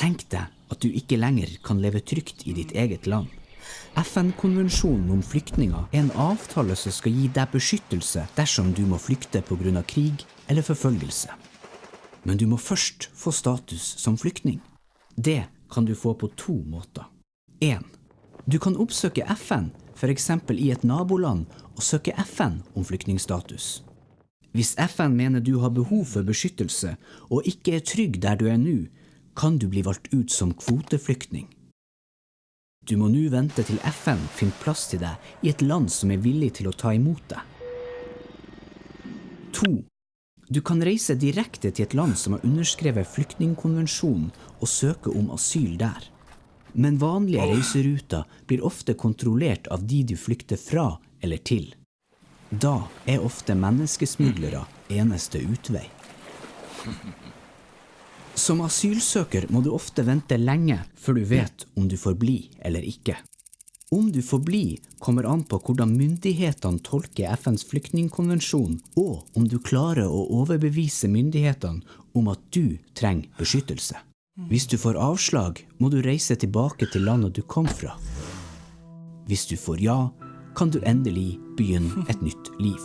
Tenk deg at du ikke lenger kan leve trygt i ditt eget land. FN-konvensjonen om flyktninger er en avtale som skal gi deg beskyttelse dersom du må flykte pga. krig eller forfølgelse. Men du må først få status som flyktning. Det kan du få på to måter. 1. Du kan oppsøke FN, f.eks. i et naboland, og søke FN om flyktningstatus. Hvis FN mener du har behov for beskyttelse og ikke er trygg der du er nå, kan du bli valgt ut som kvoteflyktning. Du må nå vente til FN finner plass til deg i et land som er villig til å ta imot deg. 2. Du kan reise direkte til et land som har underskrevet flyktningkonvensjonen og søke om asyl der. Men vanlige reiseruter blir ofte kontrollert av de du flykter fra eller til. Da er ofte menneskesmuglere eneste utvei. Som asylsøker må du ofte vente lenge før du vet om du får bli eller ikke. Om du får bli, kommer an på hvordan myndighetene tolker FNs flyktningkonvensjon, og om du klarer å overbevise myndighetene om at du trenger beskyttelse. Hvis du får avslag, må du reise tilbake til landet du kom fra. Hvis du får ja, kan du endelig begynne et nytt liv.